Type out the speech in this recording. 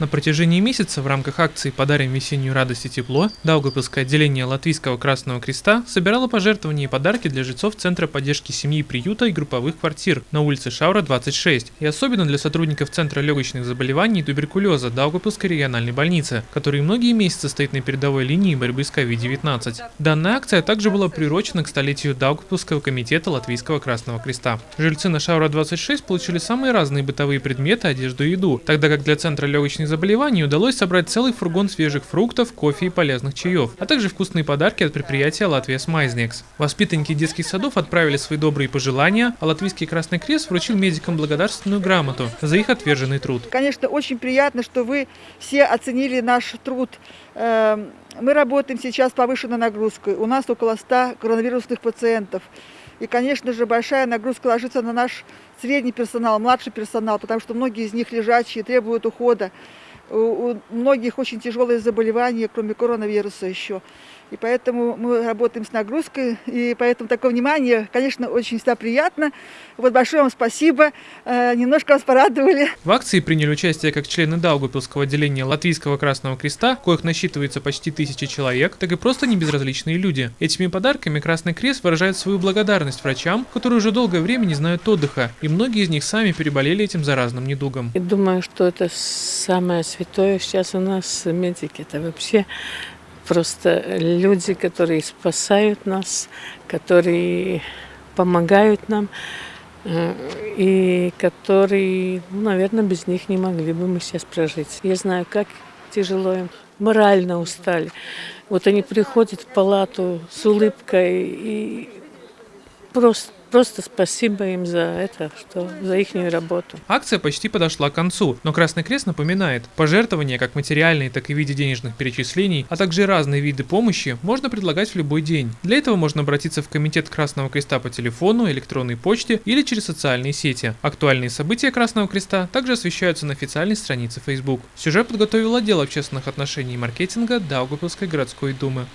На протяжении месяца в рамках акции «Подарим весеннюю радость и тепло» Даугавпилское отделение Латвийского Красного Креста собирало пожертвования и подарки для жильцов Центра поддержки семьи, приюта и групповых квартир на улице Шаура, 26, и особенно для сотрудников Центра легочных заболеваний и туберкулеза Даугавпилской региональной больницы, который многие месяцы стоит на передовой линии борьбы с COVID-19. Данная акция также была приурочена к столетию Даугавпилского комитета Латвийского Красного Креста. Жильцы на Шаура, 26 получили самые разные бытовые предметы, одежду и еду, тогда как для Центра легочных заболеваний удалось собрать целый фургон свежих фруктов, кофе и полезных чаев, а также вкусные подарки от предприятия Латвия Смайзнекс. Воспитанники детских садов отправили свои добрые пожелания, а Латвийский Красный Крест вручил медикам благодарственную грамоту за их отверженный труд. Конечно, очень приятно, что вы все оценили наш труд. Эм, мы работаем сейчас повышенной нагрузкой. У нас около 100 коронавирусных пациентов. И, конечно же, большая нагрузка ложится на наш средний персонал, младший персонал, потому что многие из них лежачие, требуют ухода. У многих очень тяжелые заболевания, кроме коронавируса еще. И поэтому мы работаем с нагрузкой, и поэтому такое внимание, конечно, очень всегда приятно. Вот большое вам спасибо, э, немножко вас порадовали. В акции приняли участие как члены Даугапилского отделения Латвийского Красного Креста, коих насчитывается почти тысячи человек, так и просто небезразличные люди. Этими подарками Красный Крест выражает свою благодарность врачам, которые уже долгое время не знают отдыха, и многие из них сами переболели этим заразным недугом. Я думаю, что это самое святое сейчас у нас медики. Это вообще просто люди, которые спасают нас, которые помогают нам, э, и которые, ну, наверное, без них не могли бы мы сейчас прожить. Я знаю, как тяжело им, морально устали. Вот они приходят в палату с улыбкой и просто Просто спасибо им за это, что за их работу. Акция почти подошла к концу, но Красный Крест напоминает, пожертвования как материальные, так и в виде денежных перечислений, а также разные виды помощи можно предлагать в любой день. Для этого можно обратиться в Комитет Красного Креста по телефону, электронной почте или через социальные сети. Актуальные события Красного Креста также освещаются на официальной странице Facebook. Сюжет подготовил отдел общественных отношений и маркетинга Даугавпилской городской думы.